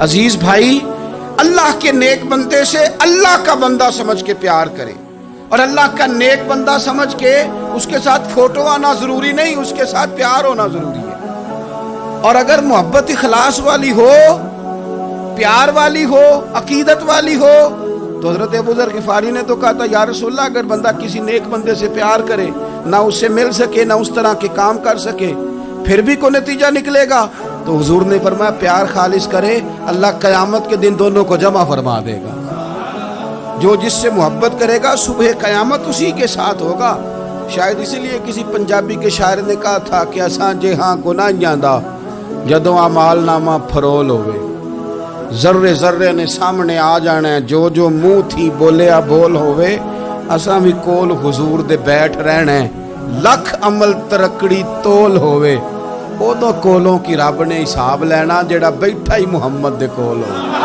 अज़ीज़ भाई, अल्लाह के नेक बंदे से अल्लाह का बंदा समझ के प्यार करे। और अल्लाह का नेक बंदा समझ के उसके साथ फ़ोटो आना ज़रूरी नहीं, उसके साथ प्यार होना ज़रूरी है। और अगर मोहब्बत इखलास वाली हो, प्यार वाली हो, अकीदत वाली हो तो हज़रत अबूजर गिफारी ने तो कहा था, या रसोल्ला अगर बंदा किसी नेक बंदे से प्यार करे, ना उससे मिल सके, ना उस तरह के काम कर सके, फिर भी कोई नतीजा निकलेगा। तो हजूर ने फरमाया, प्यार खालिश करे, अल्लाह कयामत के दिन दोनों को जमा फरमा देगा। जो जिससे मोहब्बत करेगा, सुबह कयामत उसी के साथ होगा। शायद इसीलिए किसी पंजाबी के शायर ने कहा था कि असा जे हाँ गुनाहियाँ दा, जदों अमालनामा फरोल होवे। जर्रे जर्रे ने सामने आ जाना है, जो जो मुँह थी बोलिया बोल होवे, असा भी कोल हुजूर दे बैठ रहना है। लख अमल तरकड़ी तोल होवे। उदों कोलों की रब ने हिसाब लेना जेड़ा बैठा ही मुहम्मद दे कोल हो